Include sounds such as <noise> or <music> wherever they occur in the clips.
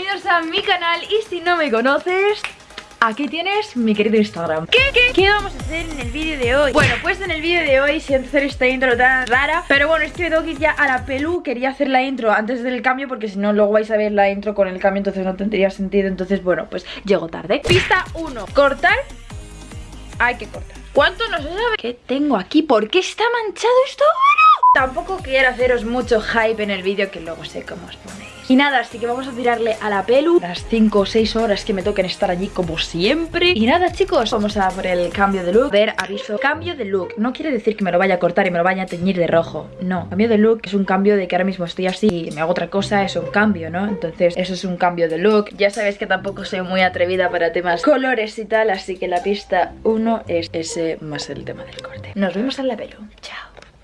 bienvenidos a mi canal Y si no me conoces, Aquí tienes mi querido Instagram ¿Qué, qué, qué vamos a hacer en el vídeo de hoy? Bueno, pues en el vídeo de hoy siento hacer esta intro tan rara Pero bueno, es que me ya a la pelu Quería hacer la intro antes del cambio Porque si no, luego vais a ver la intro con el cambio Entonces no tendría sentido Entonces bueno, pues llego tarde Pista 1, cortar Hay que cortar ¿Cuánto no se sabe? ¿Qué tengo aquí? ¿Por qué está manchado esto ahora? Tampoco quiero haceros mucho hype en el vídeo Que luego sé cómo os ponéis. Y nada, así que vamos a tirarle a la pelu. Las 5 o 6 horas que me toquen estar allí como siempre. Y nada chicos, vamos a por el cambio de look. Ver, aviso, cambio de look. No quiere decir que me lo vaya a cortar y me lo vaya a teñir de rojo. No, cambio de look es un cambio de que ahora mismo estoy así Y me hago otra cosa, es un cambio, ¿no? Entonces eso es un cambio de look. Ya sabéis que tampoco soy muy atrevida para temas colores y tal Así que la pista 1 es ese más el tema del corte. Nos vemos en la pelu,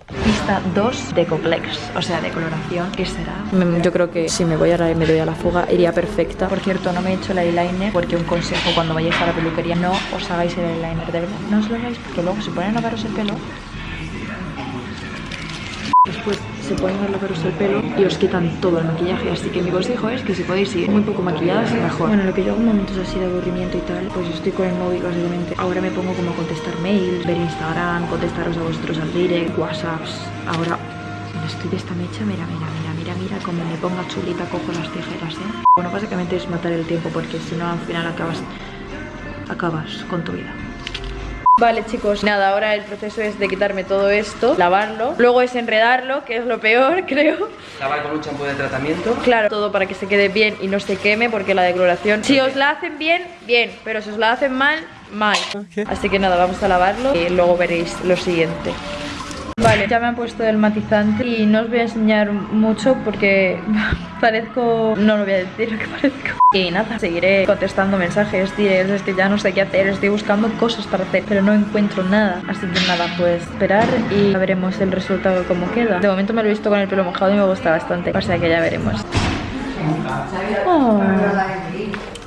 Pista 2 de complex, o sea, de coloración, ¿qué será? Yo creo que si me voy a me doy a la fuga, iría perfecta. Por cierto, no me he hecho el eyeliner porque un consejo cuando vayáis a la peluquería, no os hagáis el eyeliner, de verdad. No os lo hagáis porque luego se ponen a lavaros el pelo Después se ponen a lavaros el pelo y os quitan todo el maquillaje. Así que mi consejo es que si podéis ir muy poco maquilladas mejor. Bueno, lo que yo hago en momentos así de aburrimiento y tal Pues estoy con el móvil básicamente. Ahora me pongo como a contestar mails, ver Instagram, contestaros a vosotros al direct, whatsapps. Ahora estoy de esta mecha, mira, mira, mira, mira, mira Como me ponga chulita cojo las tijeras, ¿eh? Bueno, básicamente es matar el tiempo porque si no al final acabas, acabas con tu vida Vale chicos, nada, ahora el proceso es de quitarme todo esto, lavarlo Luego es enredarlo, que es lo peor, <laughs> creo. Lavar con un champú de tratamiento. Claro, todo para que se quede bien y no se queme Porque la decoloración, si os la hacen bien, bien Pero si os la hacen mal, mal. Así que nada, vamos a lavarlo y luego veréis lo siguiente Vale, ya me han puesto el matizante y no os voy a enseñar mucho porque <laughs> parezco... no lo voy a decir lo que parezco. Y nada, seguiré contestando mensajes, diré, es que ya no sé qué hacer, estoy buscando cosas para hacer, pero no encuentro nada. Así que nada, pues esperar y ya veremos el resultado como queda. De momento me lo he visto con el pelo mojado y me gusta bastante, o sea que ya veremos. Oh.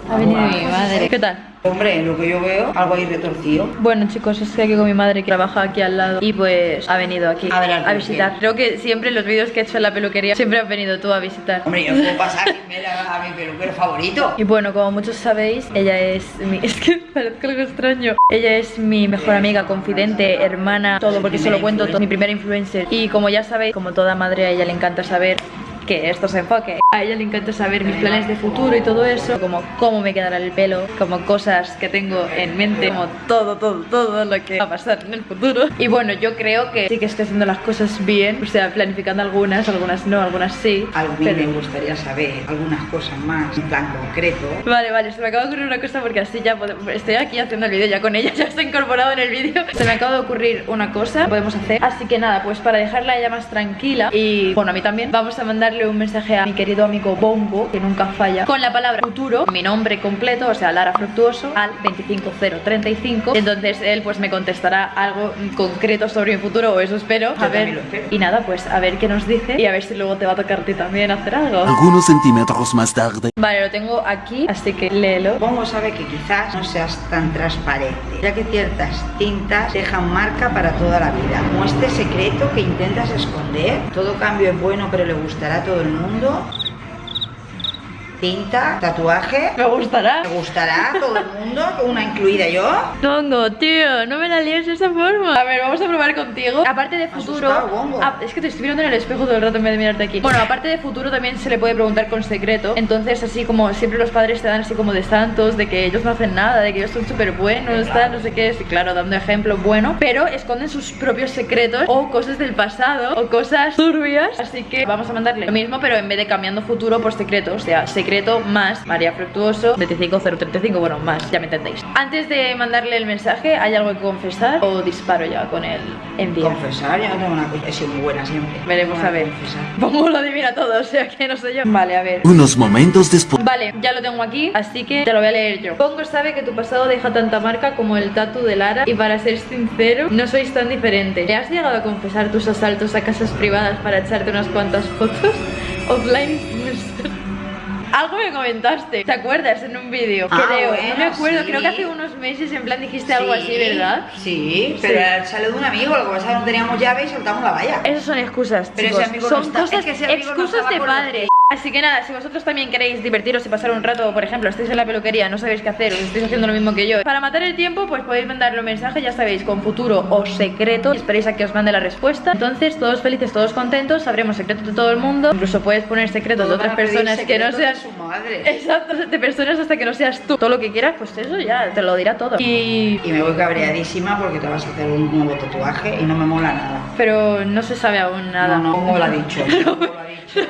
Ha venido mi madre. ¿Qué tal? Hombre, lo que yo veo, algo ahí retorcido. Bueno chicos, estoy aquí con mi madre que trabaja aquí al lado Y pues ha venido aquí a, visitar. Creo que siempre en los vídeos que he hecho en la peluquería Siempre has venido tú a visitar. Hombre, yo puedo pasar <laughs> a mi peluquero favorito. Y bueno, como muchos sabéis, ella es mi... <laughs> Es que parezco algo extraño. Ella es mi mejor amiga, confidente, hermana Todo, porque se lo cuento todo Mi primera influencer. Y como ya sabéis, como toda madre a ella le encanta saber que esto se enfoque. A ella le encanta saber mis planes de futuro y todo eso, como cómo me quedará el pelo, como cosas que tengo en mente, como todo, todo, todo lo que va a pasar en el futuro. Y bueno, yo creo que sí que estoy haciendo las cosas bien, o sea, planificando algunas, algunas no, algunas sí. Pero... me gustaría saber algunas cosas más, en plan concreto. Vale, vale, se me acaba de ocurrir una cosa porque así ya estoy aquí haciendo el vídeo ya con ella, <laughs> ya estoy incorporado en el vídeo. Se me acaba de ocurrir una cosa, podemos hacer. Así que nada, pues para dejarla ella más tranquila y bueno, a mí también, vamos a mandarle un mensaje a mi querido amigo Bongo, que nunca falla, con la palabra futuro, mi nombre completo, o sea, Lara Fructuoso, al 25035. Entonces él pues me contestará algo concreto sobre mi futuro, o eso espero. a ver, Y nada, pues a ver qué nos dice y a ver si luego te va a tocar a ti también hacer algo. Algunos centímetros más tarde. Vale, lo tengo aquí, así que léelo. Bongo sabe que quizás no seas tan transparente, ya que ciertas tintas dejan marca para toda la vida. Como este secreto que intentas esconder, todo cambio es bueno pero le gusta gustará a todo el mundo Tinta, tatuaje. Me gustará. Me gustará todo el mundo, una incluida yo. Tongo, tío, no me la líes de esa forma. A ver, vamos a probar contigo. Aparte de futuro. Ah, es que te estoy mirando en el espejo todo el rato en vez de mirarte aquí. Bueno, aparte de futuro también se le puede preguntar con secreto. Entonces, así como siempre los padres te dan así como de santos, de que ellos no hacen nada, de que ellos son súper buenos, tal, no sé qué. Sí, claro, dando ejemplo bueno. Pero esconden sus propios secretos o cosas del pasado o cosas turbias. Así que vamos a mandarle lo mismo, pero en vez de cambiando futuro por secreto. O sea, secreto secreto más María Fructuoso 25035, bueno, más, ya me entendéis. Antes de mandarle el mensaje, ¿hay algo que confesar o disparo ya con el envío? Confesar, ya no tengo una confesión muy buena siempre. Veremos a ver. <laughs> Pongo lo adivina todo, o sea que no sé yo. Vale, a ver. Unos momentos después. Vale, ya lo tengo aquí, así que te lo voy a leer yo. Pongo sabe que tu pasado deja tanta marca como el tatu de Lara Y para ser sincero, no sois tan diferentes. ¿Te has llegado a confesar tus asaltos a casas privadas para echarte unas cuantas fotos? <laughs> Offline algo me comentaste, ¿te acuerdas? En un vídeo, ah, creo, no me acuerdo, creo que hace unos meses en plan dijiste algo así, ¿verdad? Sí, pero sale de un amigo, lo que pasa es que no teníamos llave y soltamos la valla Esas son excusas, Pero chicos. ese amigo son no está, cosas, es que ese amigo excusas no de padre Así que nada, si vosotros también queréis divertiros y pasar un rato, por ejemplo, estáis en la peluquería, no sabéis qué hacer, os estáis haciendo lo mismo que yo, para matar el tiempo, pues podéis mandarle un mensaje, ya sabéis, con futuro o secreto, esperéis a que os mande la respuesta. Entonces, todos felices, todos contentos, sabremos secretos de todo el mundo, incluso puedes poner secretos de otras personas que no sean... su madre. Exacto, de personas hasta que no seas tú. Todo lo que quieras, pues eso ya te lo dirá todo. Y... Y me voy cabreadísima porque te vas a hacer un nuevo tatuaje y no me mola nada. Pero no se sabe aún nada. No, no, como lo ha dicho. <laughs> como lo ha dicho.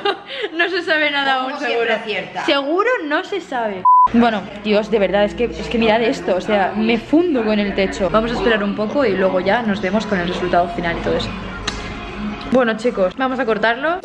No se sabe nada aún, seguro. acierta. Seguro no se sabe. Bueno, Dios, de verdad, es que, es que mirad esto, o sea, me fundo con el techo. Vamos a esperar un poco y luego ya nos vemos con el resultado final y todo eso. Bueno, chicos, vamos a cortarlo.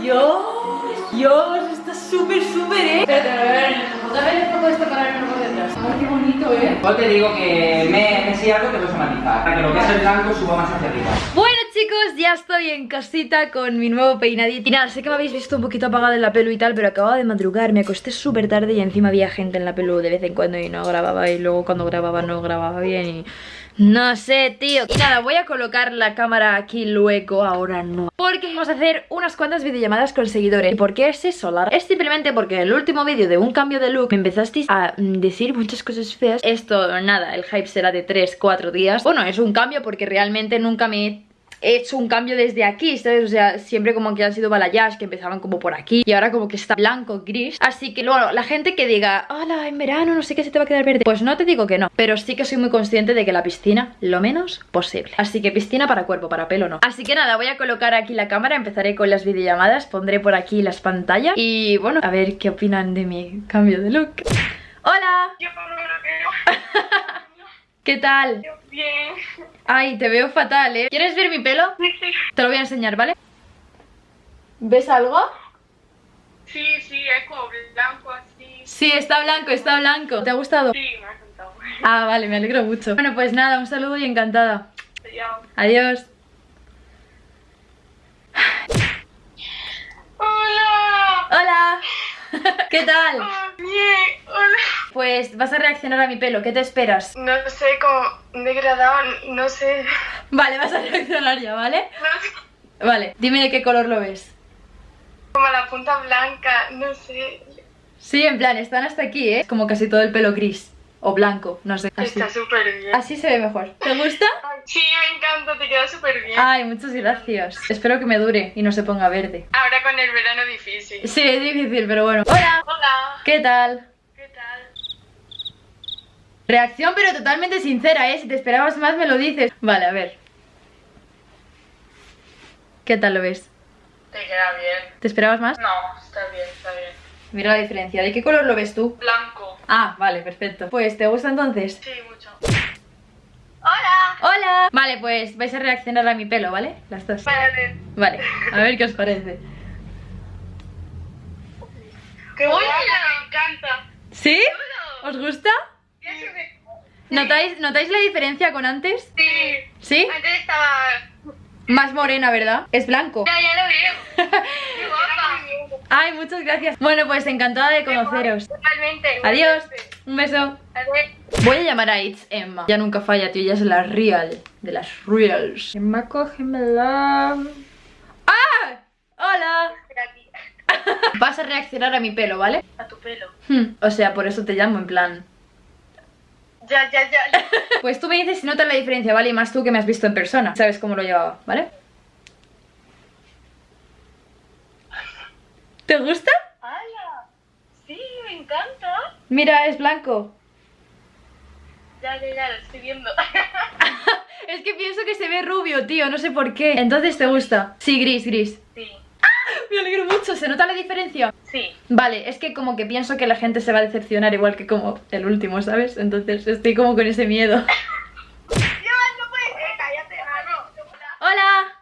Dios, <laughs> Dios, está súper, súper, eh. Espérate, me lo voy a ver en el espejo. Dame el espejo de este para verlo por detrás. Ay, qué bonito, eh. Igual te digo que me, me si algo te puedes matizar, para que lo que es el blanco suba más hacia arriba. Bueno chicos, ya estoy en casita con mi nuevo peinadito. Y nada, sé que me habéis visto un poquito apagada en la pelu y tal Pero acababa de madrugar, me acosté súper tarde y encima había gente en la pelu de vez en cuando y no grababa Y luego cuando grababa no grababa bien y... No sé, tío. Y nada, voy a colocar la cámara aquí luego, ahora no. Porque vamos a hacer unas cuantas videollamadas con seguidores. ¿Y por qué es eso, Lara? Es simplemente porque en el último vídeo de un cambio de look Me empezasteis a mm, decir muchas cosas feas. Esto, nada, el hype será de 3, 4 días. Bueno, es un cambio porque realmente nunca me he he hecho un cambio desde aquí, ¿sabes? O sea, siempre como que han sido balayage que empezaban como por aquí y ahora como que está blanco, gris. Así que luego la gente que diga, hola, en verano no sé qué se te va a quedar verde. Pues no te digo que no, pero sí que soy muy consciente de que la piscina lo menos posible. Así que piscina para cuerpo, para pelo no. Así que nada, voy a colocar aquí la cámara, empezaré con las videollamadas, pondré por aquí las pantallas y bueno, a ver qué opinan de mi cambio de look. ¡Hola! Yo no. <laughs> ¿Qué tal? Bien. Ay, te veo fatal, ¿eh? ¿Quieres ver mi pelo? Sí, sí. Te lo voy a enseñar, ¿vale? ¿Ves algo? Sí, sí, es como blanco así. Sí, está blanco, está blanco. ¿Te ha gustado? Sí, me ha contado. Ah, vale, me alegro mucho. Bueno, pues nada, un saludo y encantada. Ya. Adiós. Hola. Hola. <laughs> ¿Qué tal? Oh, bien. Pues vas a reaccionar a mi pelo, ¿qué te esperas? No sé, como degradado, no sé. Vale, vas a reaccionar ya, ¿vale? No <laughs> sé. Vale, dime de qué color lo ves. Como la punta blanca, no sé. Sí, en plan, están hasta aquí, ¿eh? Es como casi todo el pelo gris o blanco, no sé. Así, Está súper bien. así se ve mejor. ¿Te gusta? Sí, me encanta, te queda súper bien. Ay, muchas gracias. Espero que me dure y no se ponga verde. Ahora con el verano difícil. Sí, es difícil, pero bueno. Hola. Hola. ¿Qué tal? Reacción pero totalmente sincera, ¿eh? Si te esperabas más me lo dices. Vale, a ver. ¿Qué tal lo ves? Te queda bien. ¿Te esperabas más? No, está bien, está bien. Mira la diferencia. ¿De qué color lo ves tú? Blanco. Ah, vale, perfecto. Pues, ¿te gusta entonces? Sí, mucho. Hola. ¡Hola! Vale, pues vais a reaccionar a mi pelo, ¿vale? Las dos. Vale. Vale, a ver qué os parece. ¡Qué guapa! Me encanta. ¿Sí? ¿Os gusta? ¿Notáis, ¿Notáis la diferencia con antes? Sí. ¿Sí? Antes estaba. Más morena, ¿verdad? Es blanco. Ya, ya lo veo. <laughs> ¡Qué guapa! Ay, muchas gracias. Bueno, pues encantada de conoceros. Totalmente. Adiós. Un beso. Adiós. Voy a llamar a It's Emma. Ya nunca falla, tío. Ella es la real. De las reals. Emma, cógemela. ¡Ah! ¡Hola! <laughs> Vas a reaccionar a mi pelo, ¿vale? A tu pelo. Hmm, O sea, por eso te llamo, en plan. Ya, ya, ya. <laughs> Pues tú me dices si notas la diferencia, ¿vale? Y más tú que me has visto en persona. Sabes cómo lo llevaba, ¿vale? ¿Te gusta? ¡Hala! Sí, me encanta. Mira, es blanco. Ya, ya, ya, lo estoy viendo. <laughs> Es que pienso que se ve rubio, tío, no sé por qué. Entonces, ¿te gusta? Sí, gris, gris. Sí. Me alegro mucho, ¿se nota la diferencia? Sí. Vale, es que como que pienso que la gente se va a decepcionar igual que como el último, ¿sabes? Entonces estoy como con ese miedo. <laughs> No puede ser, cállate, ¡Hola!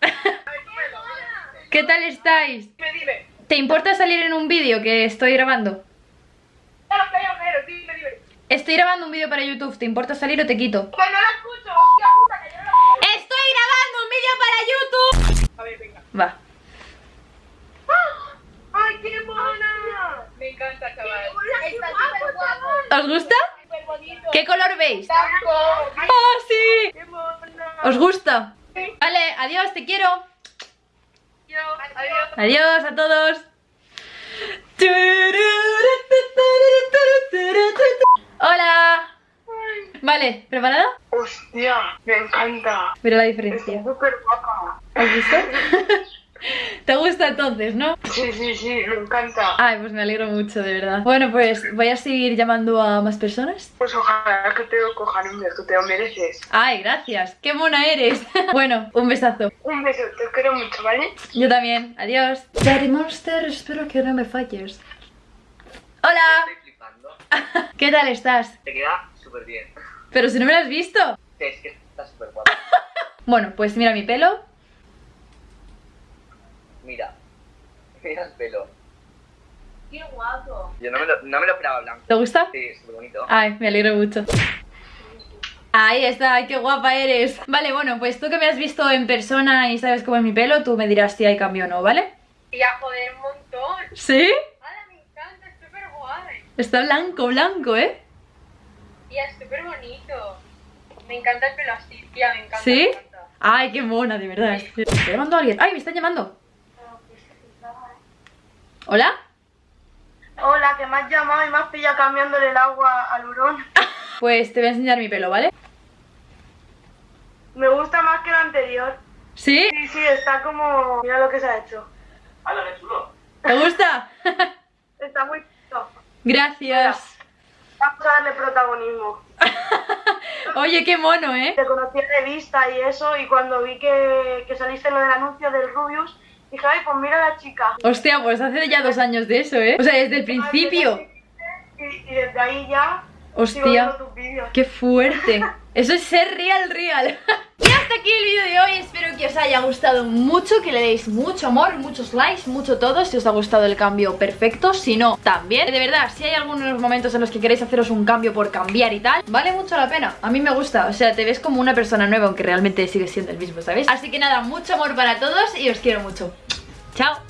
<laughs> ¿Qué tal estáis? ¿Te importa salir en un vídeo que estoy grabando? Estoy grabando un vídeo para YouTube, ¿te importa salir o te quito? Que no lo escucho. ¡Estoy grabando un vídeo para YouTube! A ver, venga. Va. ¡Ay, qué mona! Me encanta, chaval. Está súper guapo. ¿Os gusta? Súper bonito. ¿Qué color veis? Blanco. ¡Oh, sí! ¡Qué mona! ¿Os gusta? Sí. Vale, adiós, te quiero. Adiós. Adiós. Adiós a todos. Hola. Vale, ¿preparada? Hostia, me encanta. Mira la diferencia. súper guapa. ¿Has visto? <laughs> ¿Te gusta entonces, no? Sí, sí, sí, me encanta. Ay, pues me alegro mucho, de verdad. Bueno, pues voy a seguir llamando a más personas. Pues ojalá que te cojan un beso, te lo mereces. Ay, gracias. ¡Qué mona eres! <laughs> bueno, un besazo. Un beso, te quiero mucho, ¿vale? Yo también. Adiós. Daddy Monster, espero que no me falles. Hola. Estoy flipando. <laughs> ¿Qué tal estás? Te queda súper bien. Pero si no me lo has visto. Es que está súper guapo. <laughs> Bueno, pues mira mi pelo. Mira. Mira el pelo. Qué guapo. Yo no me lo, no me lo esperaba blanco. ¿Te gusta? Sí, súper bonito. Ay, me alegro mucho. Ahí está, ay, qué guapa eres. Vale, bueno, pues tú que me has visto en persona y sabes cómo es mi pelo, tú me dirás si hay cambio o no, ¿vale? Y a joder un montón. ¿Sí? ¡Hala, me encanta! Es súper guay. Está blanco, blanco, ¿eh? Y es súper bonito. Me encanta el pelo así, tía, me encanta. ¿Sí? me encanta. Ay, qué mona, de verdad. ¿Está llamando a alguien? Ay, me están llamando. ¿Hola? Hola, que me has llamado y me has pillado cambiándole el agua al hurón. <laughs> Pues te voy a enseñar mi pelo, ¿vale? Me gusta más que el anterior. ¿Sí? Sí, sí, está como... Mira lo que se ha hecho. ¡Hala, qué chulo! ¿Te gusta? Está muy... chulo. Gracias. Vamos a darle protagonismo. <laughs> Oye, qué mono, ¿eh? Te conocí en revista y eso, y cuando vi que, que saliste lo del anuncio del Rubius, dije, ay, pues mira a la chica. Hostia, pues hace ya dos años de eso, ¿eh? O sea, desde el principio. Y, y desde ahí ya Hostia, qué fuerte. <laughs> Eso es ser real, real. <laughs> Hasta aquí el vídeo de hoy. Espero que os haya gustado mucho, que le deis mucho amor, muchos likes, mucho todo. Si os ha gustado el cambio, perfecto. Si no, también. De verdad, si hay algunos momentos en los que queréis haceros un cambio por cambiar y tal, vale mucho la pena. A mí me gusta. O sea, te ves como una persona nueva, aunque realmente sigues siendo el mismo, ¿sabes? Así que nada, mucho amor para todos y os quiero mucho. Chao.